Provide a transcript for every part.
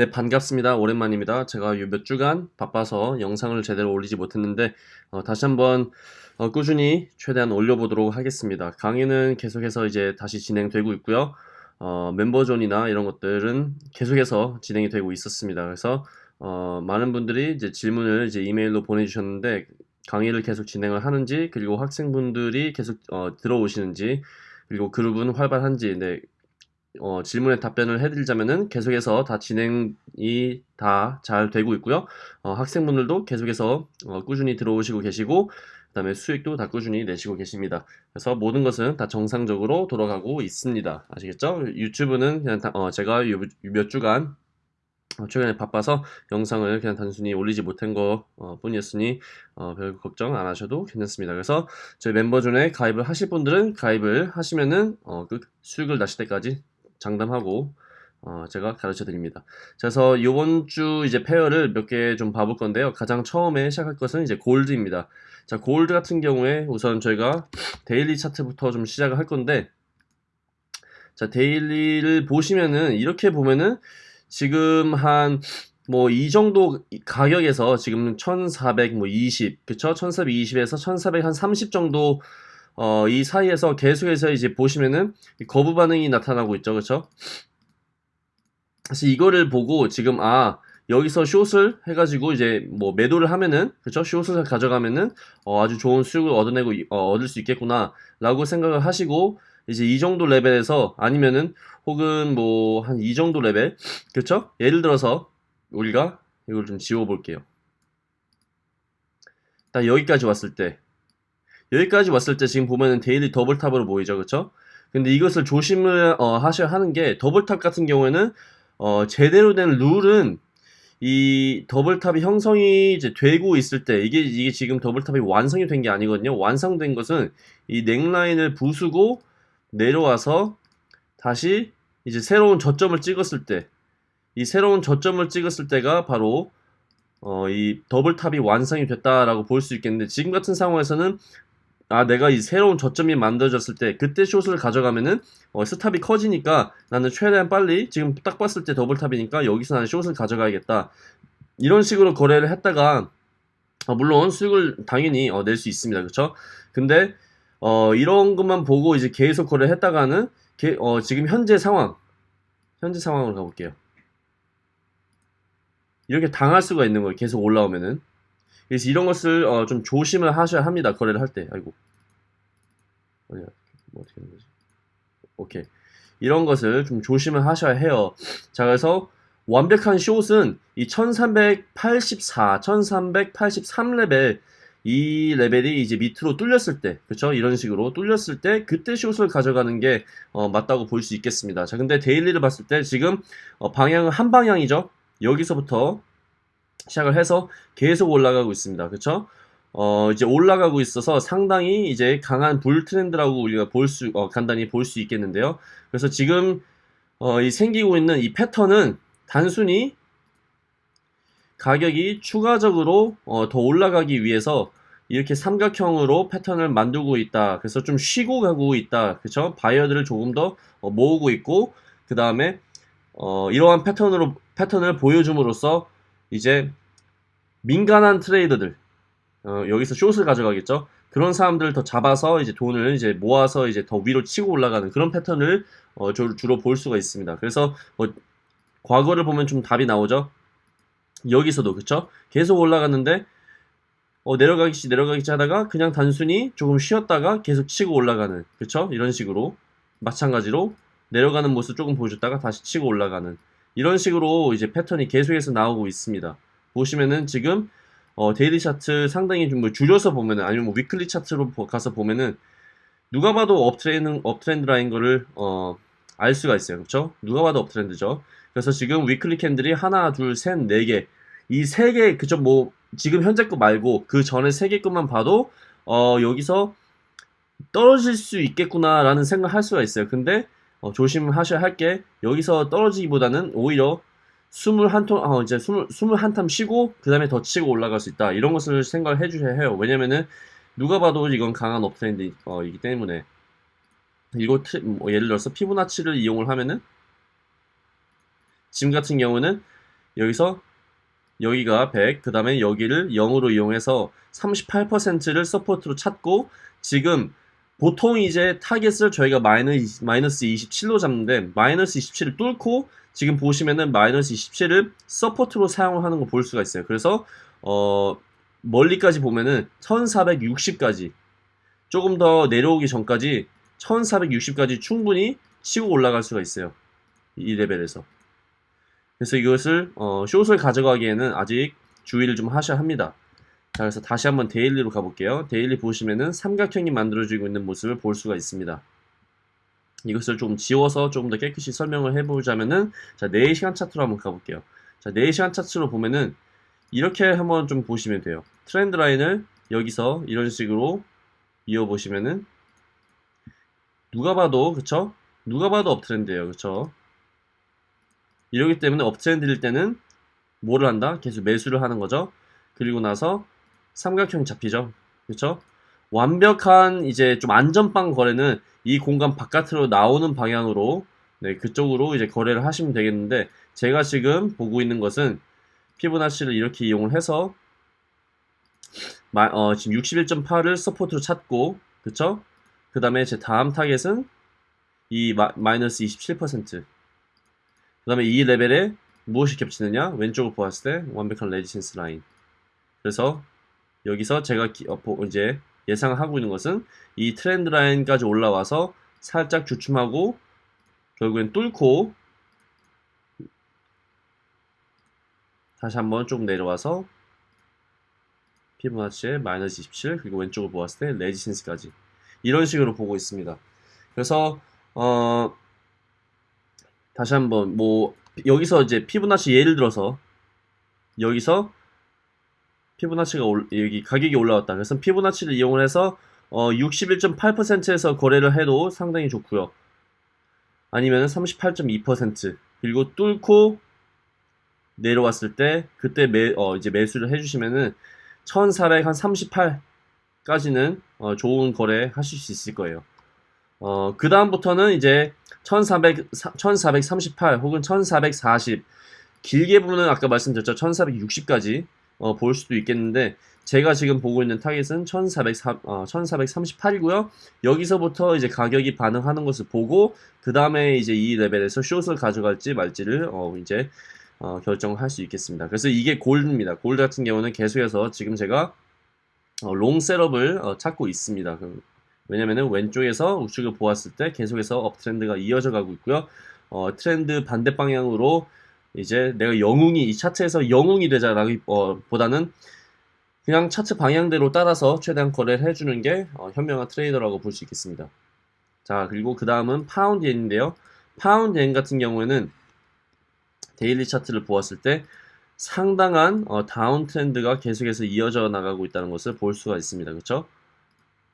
네, 반갑습니다. 오랜만입니다. 제가 요몇 주간 바빠서 영상을 제대로 올리지 못했는데 어, 다시 한번 어, 꾸준히 최대한 올려보도록 하겠습니다. 강의는 계속해서 이제 다시 진행되고 있고요. 어, 멤버존이나 이런 것들은 계속해서 진행이 되고 있었습니다. 그래서 어, 많은 분들이 이제 질문을 이제 이메일로 보내주셨는데 강의를 계속 진행을 하는지 그리고 학생분들이 계속 어, 들어오시는지 그리고 그룹은 활발한지 네, 어, 질문에 답변을 해드리자면은 계속해서 다 진행이 다 잘 되고 있고요. 어, 학생분들도 계속해서 어, 꾸준히 들어오시고 계시고 그 다음에 수익도 다 꾸준히 내시고 계십니다. 그래서 모든 것은 다 정상적으로 돌아가고 있습니다. 아시겠죠? 유튜브는 그냥 다, 어, 제가 요, 몇 주간 어, 최근에 바빠서 영상을 그냥 단순히 올리지 못한 것 어, 뿐이었으니 어, 별 걱정 안 하셔도 괜찮습니다. 그래서 저희 멤버 중에 가입을 하실 분들은 가입을 하시면은 어, 그 수익을 나실 때까지 장담하고 어, 제가 가르쳐 드립니다. 그래서 이번 주 이제 pair를 몇 개 좀 봐볼 건데요. 가장 처음에 시작할 것은 이제 gold입니다. 자, 골드 같은 경우에 우선 저희가 daily 차트부터 좀 시작을 할 건데 자, daily를 보시면은 이렇게 보면은 지금 한 뭐 이 정도 가격에서 지금 1420 그쵸? 1420에서 1430 정도 어, 이 사이에서 계속해서 이제 보시면은 거부 반응이 나타나고 있죠. 그쵸? 그래서 이거를 보고 지금 아 여기서 short을 해가지고 이제 뭐 매도를 하면은 그쵸 short을 가져가면은 어, 아주 좋은 수익을 얻어내고 어, 얻을 수 있겠구나 라고 생각을 하시고 이제 이 정도 레벨에서 아니면은 혹은 뭐 한 이 정도 레벨 그쵸 예를 들어서 우리가 이걸 좀 지워 볼게요 딱 여기까지 왔을 때 여기까지 왔을 때 지금 보면은 daily double top으로 보이죠 그쵸 근데 이것을 조심을 어, 하셔야 하는 게 double top 같은 경우에는 어, 제대로 된 룰은 이 double top이 형성이 이제 되고 있을 때 이게 이게 지금 double top이 완성이 된 게 아니거든요. 완성된 것은 이 neckline을 부수고 내려와서 다시 이제 새로운 저점을 찍었을 때 이 새로운 저점을 찍었을 때가 바로 어, 이 double top이 완성이 됐다라고 볼 수 있겠는데 지금 같은 상황에서는 아 내가 이 새로운 저점이 만들어졌을 때 그때 short을 가져가면은 어, stop이 커지니까 나는 최대한 빨리 지금 딱 봤을 때 double top이니까 여기서 나는 short을 가져가야겠다. 이런 식으로 거래를 했다가 어, 물론 수익을 당연히 어, 낼 수 있습니다. 그쵸? 근데 어, 이런 것만 보고 이제 계속 거래를 했다가는 게, 어, 지금 현재 상황 현재 상황으로 가볼게요. 이렇게 당할 수가 있는 거예요 계속 올라오면은 그래서 이런 것을 어, 좀 조심을 하셔야 합니다. 거래를 할 때. 아이고. 어디야? 뭐 어떻게 하는 거지? 오케이. 이런 것을 좀 조심을 하셔야 해요. 자, 그래서 완벽한 숏은 이 1384, 1383레벨 이 레벨이 이제 밑으로 뚫렸을 때, 그쵸? 이런 식으로 뚫렸을 때, 그때 숏을 가져가는 게, 어, 맞다고 볼 수 있겠습니다. 자, 근데 데일리를 봤을 때 지금, 어, 방향은 한 방향이죠? 여기서부터 시작을 해서 계속 올라가고 있습니다. 그쵸? 어, 이제 올라가고 있어서 상당히 이제 강한 불 트렌드라고 우리가 볼 수, 어, 간단히 볼 수 있겠는데요. 그래서 지금, 어, 이 생기고 있는 이 패턴은 단순히 가격이 추가적으로 어, 더 올라가기 위해서 이렇게 삼각형으로 패턴을 만들고 있다. 그래서 좀 쉬고 가고 있다. 그쵸? 바이어들을 조금 더 어, 모으고 있고, 그 다음에, 어, 이러한 패턴으로, 패턴을 보여줌으로써 이제 민간한 트레이더들 어, 여기서 숏을 가져가겠죠. 그런 사람들을 더 잡아서 이제 돈을 이제 모아서 이제 더 위로 치고 올라가는 그런 패턴을 어, 주로 볼 수가 있습니다. 그래서 뭐 과거를 보면 좀 답이 나오죠. 여기서도 그쵸? 계속 올라갔는데 어, 내려가기시 내려가기시 하다가 그냥 단순히 조금 쉬었다가 계속 치고 올라가는 그쵸? 이런 식으로 마찬가지로 내려가는 모습 조금 보여줬다가 다시 치고 올라가는 이런 식으로 이제 패턴이 계속해서 나오고 있습니다. 보시면은 지금 어, daily 차트 상당히 좀 뭐 줄여서 보면은 아니면 뭐 weekly 차트로 가서 보면은 누가 봐도 uptrend uptrend라는 거를 어, 알 수가 있어요. 그렇죠? 누가 봐도 uptrend죠. 그래서 지금 weekly candle이 하나, 둘, 셋, 네 개. 이 세 개, 그죠? 뭐, 지금 현재 거 말고 그 전에 세 개 것만 봐도, 어, 여기서 떨어질 수 있겠구나라는 생각을 할 수가 있어요. 근데, 어, 조심하셔야 할 게, 여기서 떨어지기보다는 오히려 숨을 한 통, 어, 이제 숨을, 숨을 한탐 쉬고, 그 다음에 더 치고 올라갈 수 있다. 이런 것을 생각을 해주셔야 해요. 왜냐면은, 누가 봐도 이건 강한 업트렌드이기 어, 때문에. 이거, 뭐 예를 들어서 피부나치를 이용을 하면은, 지금 같은 경우는, 여기서 여기가 100, 그 다음에 여기를 0으로 이용해서 38%를 support로 찾고 지금 보통 이제 타겟을 저희가 마이너스, 마이너스 27로 잡는데 마이너스 27을 뚫고 지금 보시면은 마이너스 27을 support로 사용을 하는 거 볼 수가 있어요. 그래서 어 멀리까지 보면은 1460까지 조금 더 내려오기 전까지 1460까지 충분히 치고 올라갈 수가 있어요. 이 레벨에서. 그래서 이것을 어, 숏을 가져가기에는 아직 주의를 좀 하셔야 합니다. 자, 그래서 다시 한번 daily로 가볼게요. daily 보시면은 삼각형이 만들어지고 있는 모습을 볼 수가 있습니다. 이것을 좀 지워서 조금 더 깨끗이 설명을 해보자면은 자 4시간 차트로 한번 가볼게요. 자 4시간 차트로 보면은 이렇게 한번 좀 보시면 돼요. trend line을 여기서 이런 식으로 이어보시면은 누가 봐도 그쵸? 누가 봐도 업트렌드예요. 그쵸? 이러기 때문에 업트렌드일 때는 뭐를 한다? 계속 매수를 하는 거죠. 그리고 나서 삼각형 잡히죠. 그쵸? 완벽한 이제 좀 안전빵 거래는 이 공간 바깥으로 나오는 방향으로 네, 그쪽으로 이제 거래를 하시면 되겠는데 제가 지금 보고 있는 것은 피부나치를 이렇게 이용을 해서 마, 어, 지금 61.8을 support로 찾고 그쵸? 그 다음에 제 다음 타겟은 이 마, 마이너스 27%그 다음에 이 레벨에 무엇이 겹치느냐 왼쪽을 보았을 때 완벽한 resistance line 그래서 여기서 제가 기, 어, 이제 예상하고 있는 것은 이 trend line까지 올라와서 살짝 주춤하고 결국엔 뚫고 다시 한번 좀 내려와서 피부나치의 마이너스 27 그리고 왼쪽을 보았을 때 레지센스까지 이런 식으로 보고 있습니다. 그래서 어 다시 한번 뭐 여기서 이제 피부나치 예를 들어서 여기서 피부나치가 올, 여기 가격이 올라왔다. 그래서 피부나치를 이용을 해서 어, 61.8%에서 거래를 해도 상당히 좋고요. 아니면 38.2% 그리고 뚫고 내려왔을 때 그때 매, 어, 이제 매수를 해주시면은 1438까지는 어, 좋은 거래 하실 수 있을 거예요. 어, 그 다음부터는 이제 1400, 1438 혹은 1440 길게 보면 아까 말씀드렸죠. 1460까지 어, 볼 수도 있겠는데 제가 지금 보고 있는 타겟은 1404, 어, 1438이고요. 여기서부터 이제 가격이 반응하는 것을 보고 그 다음에 이제 이 레벨에서 숏을 가져갈지 말지를 어, 이제 어, 결정할 수 있겠습니다. 그래서 이게 gold입니다. gold 같은 경우는 계속해서 지금 제가 어, long setup을 어, 찾고 있습니다. 그, 왜냐면은 왼쪽에서 우측을 보았을 때 계속해서 uptrend가 이어져 가고 있고요. 어, 트렌드 반대 방향으로 이제 내가 영웅이 이 차트에서 영웅이 되자라기 어, 보다는 그냥 차트 방향대로 따라서 최대한 거래를 해주는 게 어, 현명한 트레이더라고 볼 수 있겠습니다. 자 그리고 그 다음은 파운드 엔인데요. 파운드 엔 같은 경우에는 daily 차트를 보았을 때 상당한 어, downtrend가 계속해서 이어져 나가고 있다는 것을 볼 수가 있습니다. 그렇죠?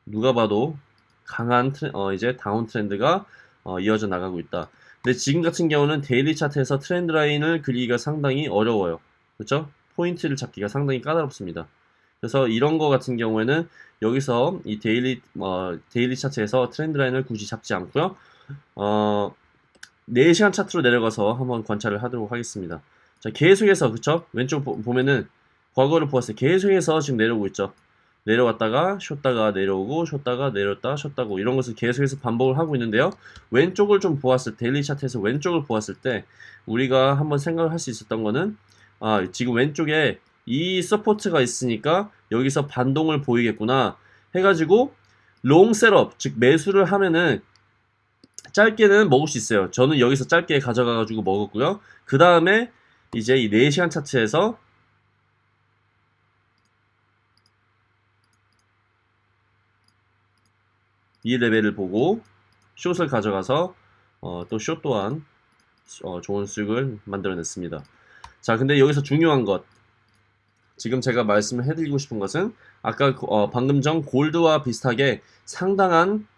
누가 봐도 강한 트레, 어, 이제 downtrend가 어, 이어져 나가고 있다. 근데 지금 같은 경우는 daily 차트에서 trend line을 그리기가 상당히 어려워요. 그렇죠? 포인트를 잡기가 상당히 까다롭습니다. 그래서 이런 거 같은 경우에는 여기서 이 daily 어, daily 차트에서 trend line을 굳이 잡지 않고요. 어, 4시간 차트로 내려가서 한번 관찰을 하도록 하겠습니다. 자, 계속해서 그쵸? 왼쪽 보, 보면은 과거를 보았을 때 계속해서 지금 내려오고 있죠. 내려왔다가 쉬었다가 내려오고 쉬었다가 내렸다 쉬었다고 이런 것을 계속해서 반복을 하고 있는데요. 왼쪽을 좀 보았을 때 daily 차트에서 왼쪽을 보았을 때 우리가 한번 생각을 할 수 있었던 거는 아 지금 왼쪽에 이 support가 있으니까 여기서 반동을 보이겠구나 해가지고 long setup 즉 매수를 하면은 짧게는 먹을 수 있어요. 저는 여기서 짧게 가져가가지고 먹었고요. 그 다음에 이제 이 4시간 차트에서 이 레벨을 보고 숏을 가져가서 어, 또숏 또한 어, 좋은 수익을 만들어냈습니다. 자, 근데 여기서 중요한 것 지금 제가 말씀을 해드리고 싶은 것은 아까 어, 방금 전 골드와 비슷하게 상당한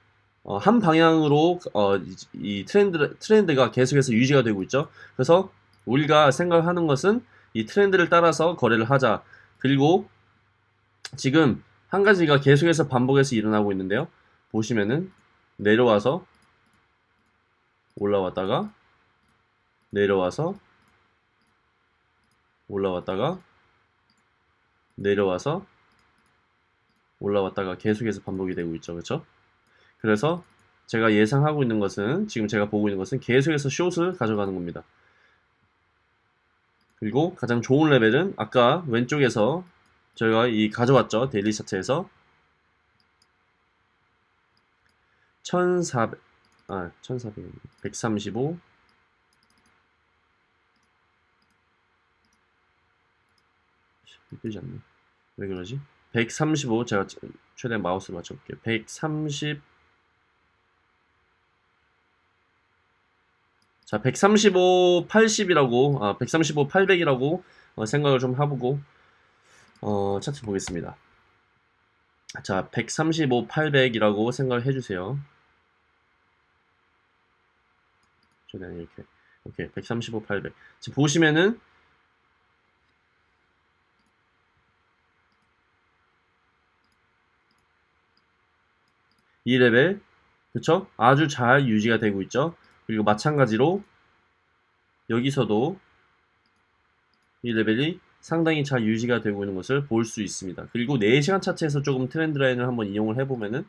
어, 한 방향으로 어, 이, 이 트렌드 트렌드가 계속해서 유지가 되고 있죠. 그래서 우리가 생각하는 것은 이 트렌드를 따라서 거래를 하자. 그리고 지금 한 가지가 계속해서 반복해서 일어나고 있는데요. 보시면은 내려와서 올라왔다가 내려와서 올라왔다가 내려와서 올라왔다가 계속해서 반복이 되고 있죠. 그렇죠? 그래서 제가 예상하고 있는 것은 지금 제가 보고 있는 것은 계속해서 숏을 가져가는 겁니다. 그리고 가장 좋은 레벨은 아까 왼쪽에서 저희가 이 가져왔죠. 데일리 차트에서 1400, 아, 1400, 135, 뜨지 않네. 왜 그러지? 135 제가 최대한 마우스를 맞춰볼게요. 130 자, 135, 80이라고, 아, 135, 800이라고 어, 생각을 좀 해보고, 어, 차트 보겠습니다. 자, 135, 800이라고 생각을 해주세요. 최대한 이렇게. 오케이, 135, 800. 지금 보시면은, 이 레벨, 그쵸? 아주 잘 유지가 되고 있죠? 그리고 마찬가지로 여기서도 이 레벨이 상당히 잘 유지가 되고 있는 것을 볼 수 있습니다. 그리고 4시간 차트에서 조금 trend line을 한번 이용을 해보면은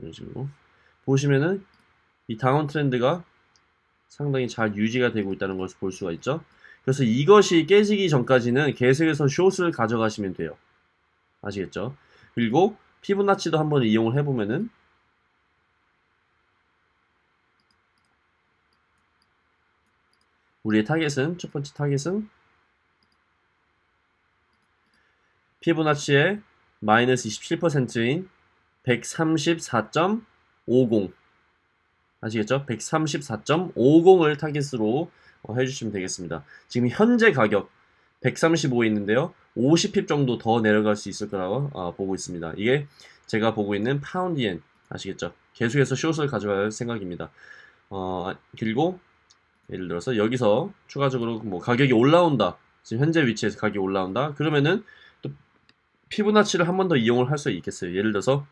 이런 식으로 보시면은 이 downtrend가 상당히 잘 유지가 되고 있다는 것을 볼 수가 있죠. 그래서 이것이 깨지기 전까지는 계속해서 숏을 가져가시면 돼요. 아시겠죠? 그리고 피보나치도 한번 이용을 해보면은 우리의 타겟은 첫 번째 타겟은 피보나치의 마이너스 27%인 134.50 아시겠죠? 134.50을 타겟으로 어, 해주시면 되겠습니다. 지금 현재 가격 135에 있는데요. 50핍 정도 더 내려갈 수 있을 거라고 어, 보고 있습니다. 이게 제가 보고 있는 파운드엔 아시겠죠? 계속해서 숏을 가져갈 생각입니다. 어, 그리고 예를 들어서 여기서 추가적으로 뭐 가격이 올라온다. 지금 현재 위치에서 가격이 올라온다. 그러면은 또 피부나치를 한 번 더 이용을 할 수 있겠어요. 예를 들어서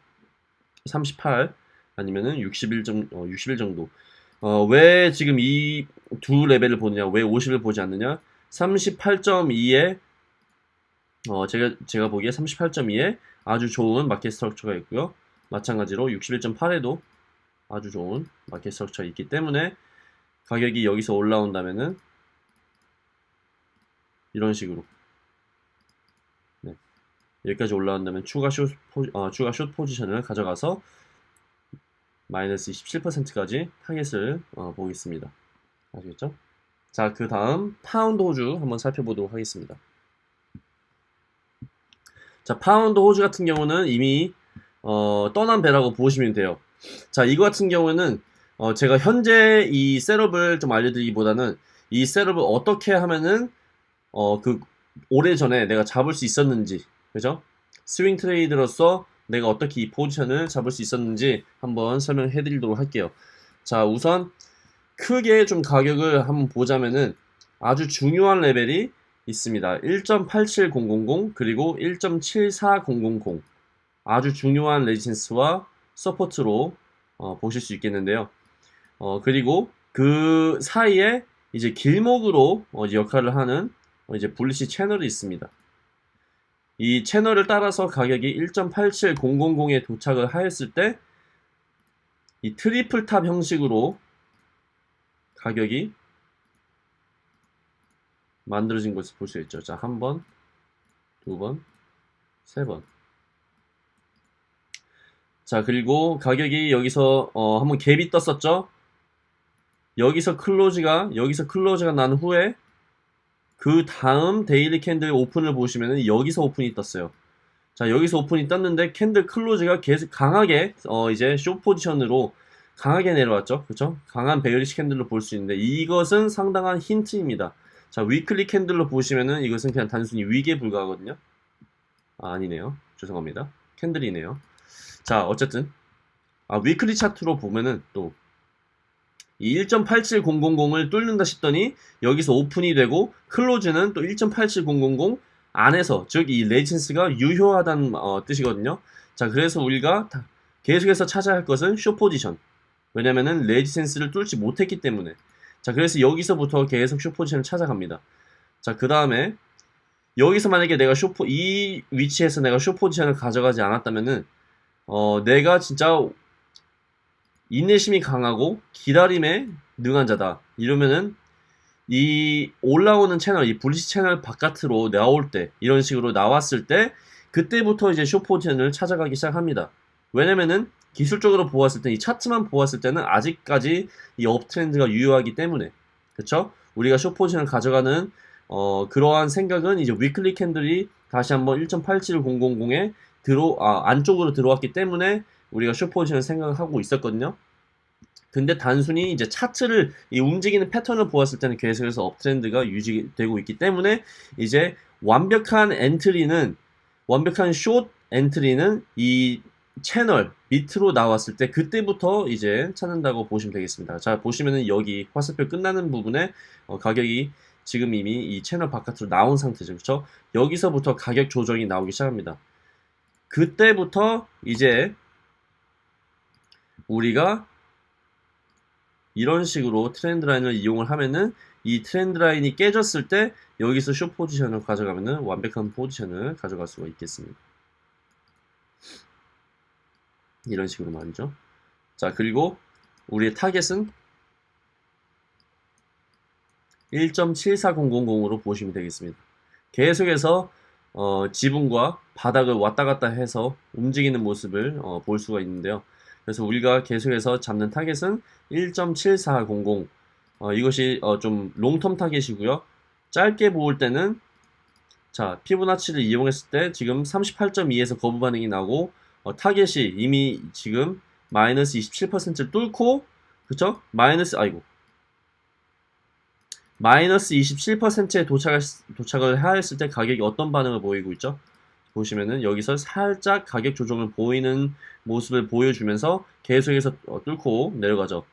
38 아니면은 61 정, 어, 61 정도. 어, 왜 지금 이 두 레벨을 보느냐, 왜 50을 보지 않느냐? 38.2에 어, 제가 제가 보기에 38.2에 아주 좋은 market structure가 있고요. 마찬가지로 61.8에도 아주 좋은 market structure가 있기 때문에 가격이 여기서 올라온다면은 이런 식으로 네. 여기까지 올라온다면 추가 숏, 포, 어, 추가 숏 포지션을 가져가서 마이너스 27%까지 타겟을 어, 보겠습니다. 아시겠죠? 자, 그 다음 파운드 호주 한번 살펴보도록 하겠습니다. 자, 파운드 호주 같은 경우는 이미 어, 떠난 배라고 보시면 돼요. 자, 이거 같은 경우는 어, 제가 현재 이 setup을 좀 알려드리기보다는 이 setup을 어떻게 하면은 어, 그 오래전에 내가 잡을 수 있었는지 그죠? swing trade로서 내가 어떻게 이 포지션을 잡을 수 있었는지 한번 설명해 드리도록 할게요. 자, 우선 크게 좀 가격을 한번 보자면은 아주 중요한 레벨이 있습니다. 1.87000 그리고 1.74000 아주 중요한 resistance와 support로 어, 보실 수 있겠는데요. 어, 그리고 그 사이에 이제 길목으로 어, 역할을 하는 어, 이제 bullish 채널이 있습니다. 이 채널을 따라서 가격이 1.87000에 도착을 하였을 때 이 triple top 형식으로 가격이 만들어진 것을 볼 수 있죠. 자, 한 번, 두 번, 세 번. 자, 그리고 가격이 여기서 어, 한번 갭이 떴었죠. 여기서 close가 여기서 close가 난 후에 그 다음 daily candle open을 보시면 여기서 open이 떴어요. 자 여기서 open이 떴는데 candle close가 계속 강하게 어 이제 쇼 포지션으로 강하게 내려왔죠. 그렇죠? 강한 bearish candle로 볼 수 있는데 이것은 상당한 힌트입니다. 자 weekly candle로 보시면은 이것은 그냥 단순히 wick에 불과하거든요. 아, 아니네요. 죄송합니다. candle이네요. 자 어쨌든 아, weekly 차트로 보면은 또 이 1.87000을 뚫는다 싶더니 여기서 open이 되고 close는 또 1.87000 안에서 즉 이 resistance가 유효하다는 어, 뜻이거든요. 자 그래서 우리가 계속해서 찾아야 할 것은 쇼 포지션 왜냐면은 resistance를 뚫지 못했기 때문에. 자, 그래서 여기서부터 계속 숏포지션을 찾아갑니다. 자, 그 다음에 여기서 만약에 내가 쇼포 이 위치에서 내가 숏포지션을 가져가지 않았다면은 어, 내가 진짜 인내심이 강하고 기다림에 능한 자다. 이러면은 이 올라오는 채널, 이 불리시 채널 바깥으로 나올 때, 이런 식으로 나왔을 때, 그때부터 이제 쇼포지션을 찾아가기 시작합니다. 왜냐면은 기술적으로 보았을 때, 이 차트만 보았을 때는 아직까지 이 업트렌드가 유효하기 때문에, 그쵸? 우리가 쇼포지션을 가져가는, 어, 그러한 생각은 이제 weekly candle이 다시 한번 1.87000에 들어, 아, 안쪽으로 들어왔기 때문에 우리가 쇼포지션을 생각하고 있었거든요. 근데 단순히 이제 차트를 이 움직이는 패턴을 보았을 때는 계속해서 uptrend가 유지되고 있기 때문에 이제 완벽한 entry는 완벽한 short entry는 이 채널 밑으로 나왔을 때 그때부터 이제 찾는다고 보시면 되겠습니다. 자 보시면은 여기 화살표 끝나는 부분에 어, 가격이 지금 이미 이 채널 바깥으로 나온 상태죠. 그렇죠? 여기서부터 가격 조정이 나오기 시작합니다. 그때부터 이제 우리가 이런 식으로 트렌드 라인을 이용을 하면은 이 트렌드 라인이 깨졌을 때 여기서 쇼 포지션을 가져가면은 완벽한 포지션을 가져갈 수가 있겠습니다. 이런 식으로 말이죠. 자, 그리고 우리의 타겟은 1.74000으로 보시면 되겠습니다. 계속해서 어, 지붕과 바닥을 왔다 갔다 해서 움직이는 모습을 어, 볼 수가 있는데요. 그래서 우리가 계속해서 잡는 타겟은 1.7400 어, 이것이 어, 좀 long-term 타겟이고요. 짧게 보일 때는 자 피보나치를 이용했을 때 지금 38.2에서 거부 반응이 나고 어, 타겟이 이미 지금 마이너스 27%를 뚫고 그쵸? 마이너스 아이고 마이너스 27%에 도착을, 도착을 하였을 때 가격이 어떤 반응을 보이고 있죠? 보시면은 여기서 살짝 가격 조정을 보이는 모습을 보여주면서 계속해서 어, 뚫고 내려가죠.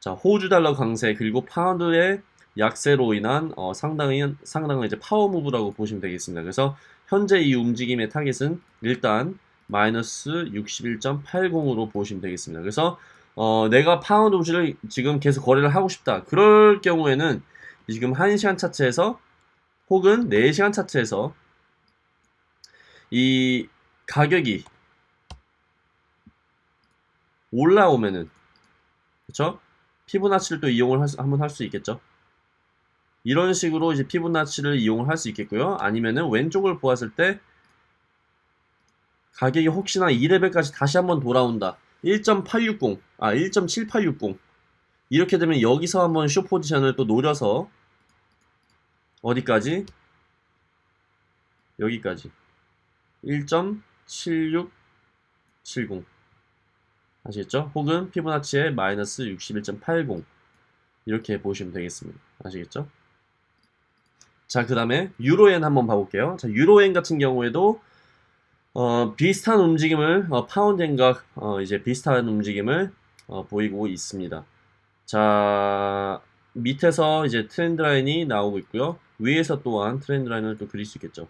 자, 호주 달러 강세 그리고 파운드의 약세로 인한 어, 상당히 상당한 이제 파워 move라고 보시면 되겠습니다. 그래서 현재 이 움직임의 타겟은 일단 마이너스 61.80으로 보시면 되겠습니다. 그래서 어, 내가 파운드 Aussie를 지금 계속 거래를 하고 싶다. 그럴 경우에는 지금 1시간 차트에서 혹은 4시간 차트에서 이 가격이 올라오면은 그쵸? 피보나치를 또 이용을 할 수, 한번 할 수 있겠죠. 이런 식으로 이제 피부나치를 이용을 할 수 있겠고요. 아니면은 왼쪽을 보았을 때 가격이 혹시나 2레벨까지 다시 한번 돌아온다. 1.860, 아 1.7860 이렇게 되면 여기서 한번 쇼 포지션을 또 노려서 어디까지? 여기까지 1.7670 아시겠죠? 혹은 피보나치의 마이너스 61.80 이렇게 보시면 되겠습니다. 아시겠죠? 자, 그 다음에 유로엔 한번 봐볼게요. 자, 유로엔 같은 경우에도 어, 비슷한 움직임을 어, 파운드엔과 어, 이제 비슷한 움직임을 어, 보이고 있습니다. 자, 밑에서 이제 트렌드 라인이 나오고 있고요. 위에서 또한 트렌드 라인을 또 그릴 수 있겠죠.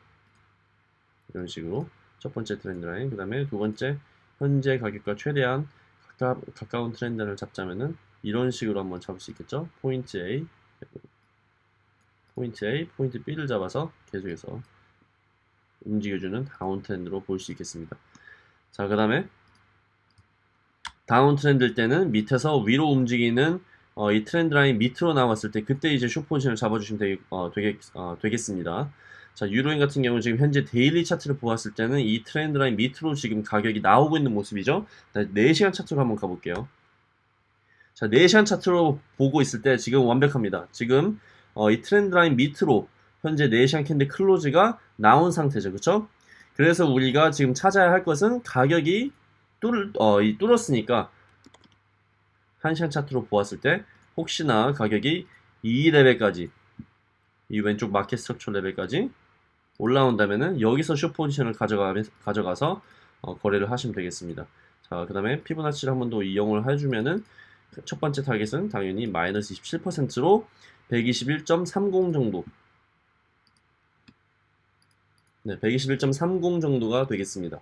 이런 식으로 첫 번째 트렌드 라인, 그 다음에 두 번째 현재 가격과 최대한 가까, 가까운 트렌드를 잡자면은 이런 식으로 한번 잡을 수 있겠죠. 포인트 A, 포인트 A, 포인트 B를 잡아서 계속해서 움직여주는 다운 트렌드로 볼 수 있겠습니다. 자, 그 다음에 다운 트렌드일 때는 밑에서 위로 움직이는 어, 이 트렌드 라인 밑으로 나왔을 때 그때 이제 쇼 포지션을 잡아주시면 되겠, 어, 되겠, 어, 되겠습니다. 자, 유로엔 같은 경우는 지금 현재 daily 차트를 보았을 때는 이 트렌드 라인 밑으로 지금 가격이 나오고 있는 모습이죠. 4시간 차트로 한번 가볼게요. 자, 4시간 차트로 보고 있을 때 지금 완벽합니다. 지금 어, 이 트렌드 라인 밑으로 현재 4시간 candle close가 나온 상태죠. 그쵸? 그래서 우리가 지금 찾아야 할 것은 가격이 뚫, 어, 이 뚫었으니까 1시간 차트로 보았을 때 혹시나 가격이 이 레벨까지 이 왼쪽 market structure 레벨까지 올라온다면은 여기서 숏 포지션을 가져가, 가져가서 어, 거래를 하시면 되겠습니다. 자, 그 다음에 피보나치를 한 번 더 이용을 해주면은 첫 번째 타겟은 당연히 마이너스 27%로 121.30 정도 네, 121.30 정도가 되겠습니다.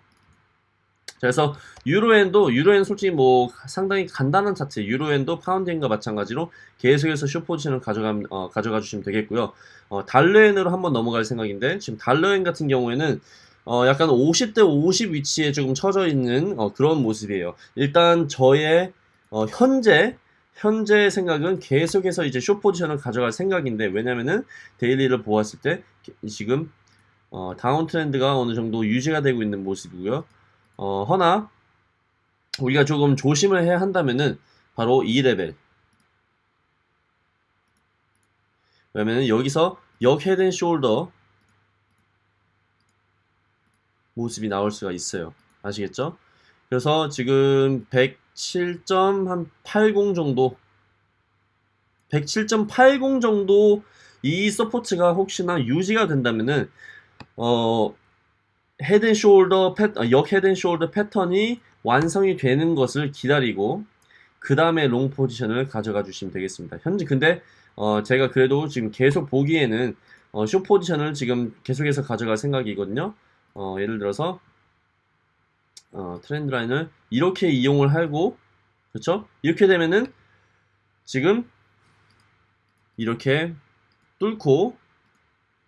그래서 유로엔도 유로엔 솔직히 뭐 상당히 간단한 차트 유로엔도 파운드엔과 마찬가지로 계속해서 쇼 포지션을 가져가 어, 가져가 주시면 되겠고요. 어, 달러엔으로 한번 넘어갈 생각인데 지금 달러엔 같은 경우에는 어, 약간 50대 50 위치에 조금 처져 있는 어, 그런 모습이에요. 일단 저의 어, 현재 현재 생각은 계속해서 이제 쇼 포지션을 가져갈 생각인데 왜냐면은 daily를 보았을 때 지금 어, 다운 트렌드가 어느 정도 유지가 되고 있는 모습이고요. 어, 허나 우리가 조금 조심을 해야 한다면은 바로 이 레벨. 왜냐면은 여기서 역 head and shoulder 모습이 나올 수가 있어요. 아시겠죠? 그래서 지금 107.80 정도 107.80 정도 이 support가 혹시나 유지가 된다면은 어 head and shoulder 패, 어, 역 head and shoulder 패턴이 완성이 되는 것을 기다리고 그 다음에 long 포지션을 가져가 주시면 되겠습니다. 현재 근데 어, 제가 그래도 지금 계속 보기에는 어, 쇼 포지션을 지금 계속해서 가져갈 생각이거든요. 어, 예를 들어서 어, 트렌드 라인을 이렇게 이용을 하고 그렇죠? 이렇게 되면은 지금 이렇게 뚫고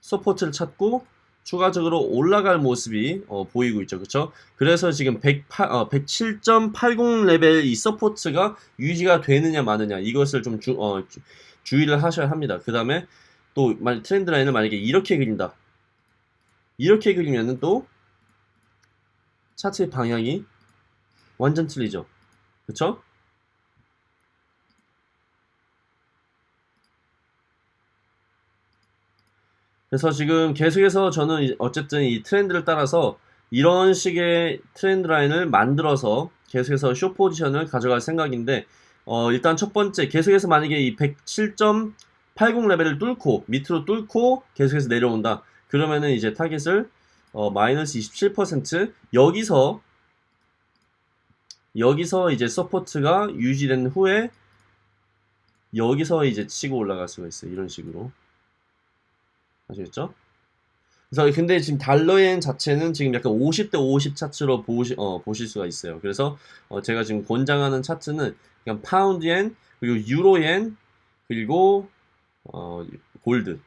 support를 찾고 추가적으로 올라갈 모습이 어, 보이고 있죠. 그렇죠? 그래서 지금 108, 어, 107.80 레벨 이 support가 유지가 되느냐 마느냐 이것을 좀 주, 어, 주, 의를 하셔야 합니다. 그 다음에 또 트렌드 라인을 만약에 이렇게 그린다. 이렇게 그리면은 또 차트의 방향이 완전 틀리죠. 그쵸? 그래서 지금 계속해서 저는 어쨌든 이 트렌드를 따라서 이런 식의 트렌드 라인을 만들어서 계속해서 쇼 포지션을 가져갈 생각인데 어 일단 첫 번째 계속해서 만약에 이 107.80 레벨을 뚫고 밑으로 뚫고 계속해서 내려온다 그러면은 이제 타겟을 어, 마이너스 27% 여기서 여기서 이제 support가 유지된 후에 여기서 이제 치고 올라갈 수가 있어요. 이런 식으로. 아시겠죠? 그래서 근데 지금 달러엔 자체는 지금 약간 50대 50 차트로 보시, 어, 보실 수가 있어요. 그래서 어, 제가 지금 권장하는 차트는 그냥 파운드엔 그리고 유로엔 그리고 어, 골드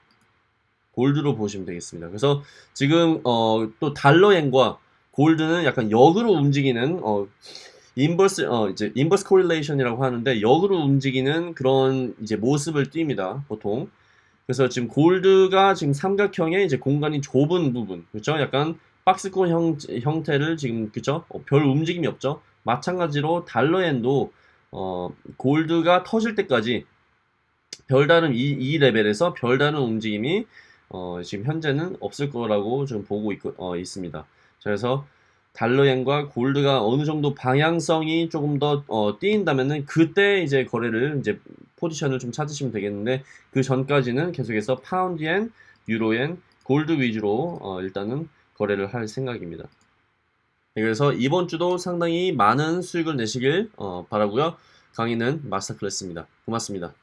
골드로 보시면 되겠습니다. 그래서 지금 어, 또 달러엔과 골드는 약간 역으로 움직이는 어, inverse 어 이제 inverse correlation이라고 하는데 역으로 움직이는 그런 이제 모습을 띱니다. 보통. 그래서 지금 골드가 지금 삼각형의 이제 공간이 좁은 부분. 그렇죠? 약간 박스권 형, 형태를 지금 그죠? 어, 별 움직임이 없죠. 마찬가지로 달러엔도 어, 골드가 터질 때까지 별다른 이, 이 레벨에서 별다른 움직임이 어, 지금 현재는 없을 거라고 좀 보고 있, 어, 있습니다. 그래서 달러엔과 골드가 어느 정도 방향성이 조금 더 어, 띄인다면은 그때 이제 거래를 이제 포지션을 좀 찾으시면 되겠는데 그 전까지는 계속해서 파운드엔, 유로엔, 골드 위주로 어, 일단은 거래를 할 생각입니다. 네, 그래서 이번 주도 상당히 많은 수익을 내시길 어, 바라고요. 강의는 마스터 클래스입니다. 고맙습니다.